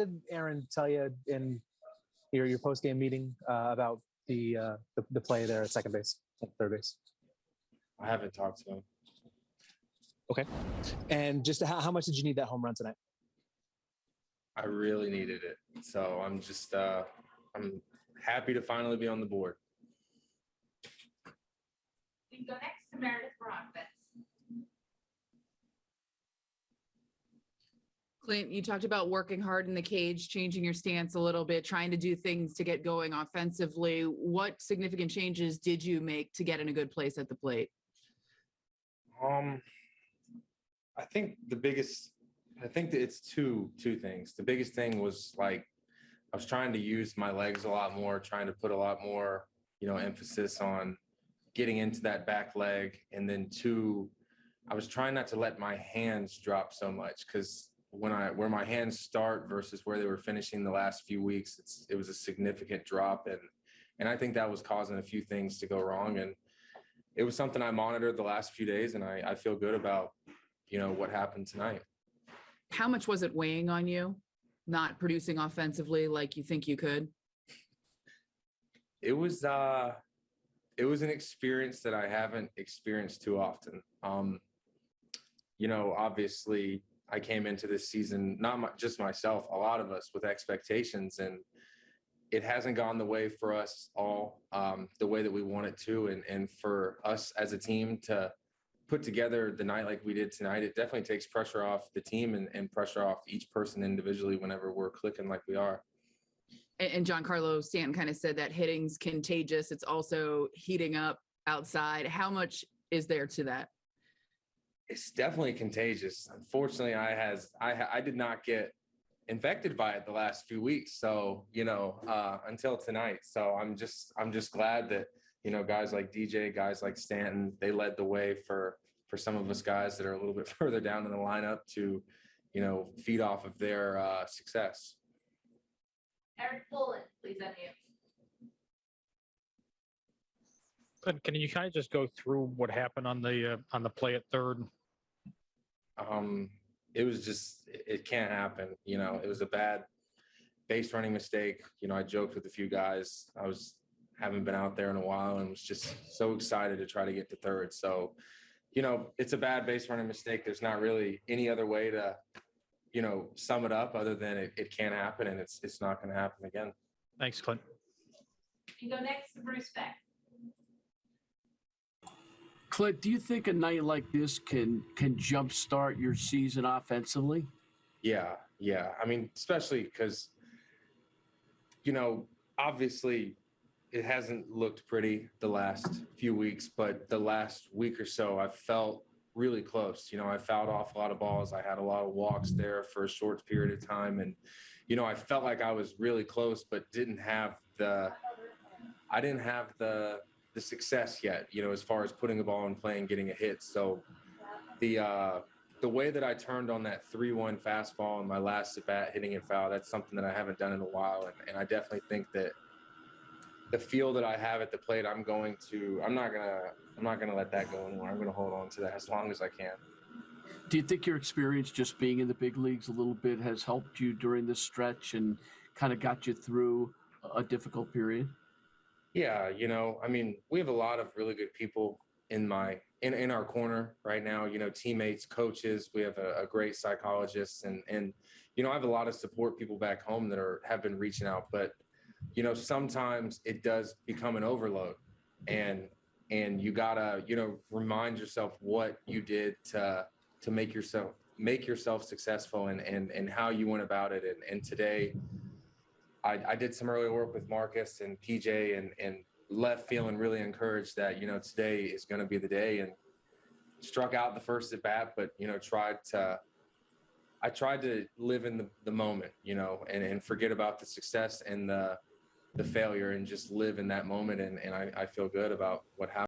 did Aaron tell you in your your post game meeting uh, about the, uh, the the play there at second base, at third base, I haven't talked to him. Okay, and just how, how much did you need that home run tonight? I really needed it. So I'm just uh I'm happy to finally be on the board. We go next to Meredith Broadbent. Clint, you talked about working hard in the cage, changing your stance a little bit, trying to do things to get going offensively. What significant changes did you make to get in a good place at the plate? Um I think the biggest I think that it's two two things. The biggest thing was like I was trying to use my legs a lot more, trying to put a lot more, you know, emphasis on getting into that back leg. And then two, I was trying not to let my hands drop so much because when I where my hands start versus where they were finishing the last few weeks, it's it was a significant drop. And and I think that was causing a few things to go wrong. And it was something I monitored the last few days and I, I feel good about, you know, what happened tonight. How much was it weighing on you, not producing offensively like you think you could? it was uh it was an experience that I haven't experienced too often. Um, you know, obviously I came into this season, not my, just myself, a lot of us with expectations and it hasn't gone the way for us all, um, the way that we want it to. And, and for us as a team to put together the night like we did tonight, it definitely takes pressure off the team and, and pressure off each person individually whenever we're clicking like we are. And, and Carlo Stanton kind of said that hitting's contagious. It's also heating up outside. How much is there to that? It's definitely contagious. Unfortunately, I has I I did not get infected by it the last few weeks. So you know, uh, until tonight. So I'm just I'm just glad that you know guys like DJ, guys like Stanton, they led the way for for some of us guys that are a little bit further down in the lineup to you know feed off of their uh, success. Erik Boland, please unmute. Can, can you kind of just go through what happened on the, uh, on the play at third? Um it was just it, it can't happen you know it was a bad base running mistake you know i joked with a few guys i was haven't been out there in a while and was just so excited to try to get to third so you know it's a bad base running mistake there's not really any other way to you know sum it up other than it, it can't happen and it's it's not going to happen again Thanks, Clint. We can go next to Bruce Beck. Clint, do you think a night like this can can jumpstart your season offensively? Yeah, yeah. I mean, especially because, you know, obviously it hasn't looked pretty the last few weeks, but the last week or so, I felt really close. You know, I fouled off a lot of balls. I had a lot of walks there for a short period of time. And, you know, I felt like I was really close, but didn't have the, I didn't have the, the success yet, you know, as far as putting the ball in play and getting a hit. So the, uh, the way that I turned on that 3-1 fastball in my last at bat hitting it foul, that's something that I haven't done in a while. And, and I definitely think that the feel that I have at the plate, I'm going to, I'm not gonna, I'm not gonna let that go anymore. I'm gonna hold on to that as long as I can. Do you think your experience just being in the big leagues a little bit has helped you during this stretch and kind of got you through a difficult period? Yeah, you know, I mean, we have a lot of really good people in my in, in our corner right now, you know, teammates, coaches, we have a, a great psychologist and and you know, I have a lot of support people back home that are have been reaching out, but you know, sometimes it does become an overload and and you gotta, you know, remind yourself what you did to to make yourself make yourself successful and and and how you went about it. And and today I, I did some early work with Marcus and PJ and and left feeling really encouraged that you know today is going to be the day and struck out the first at bat, but you know tried to I tried to live in the, the moment, you know, and, and forget about the success and the the failure and just live in that moment and, and I, I feel good about what happened.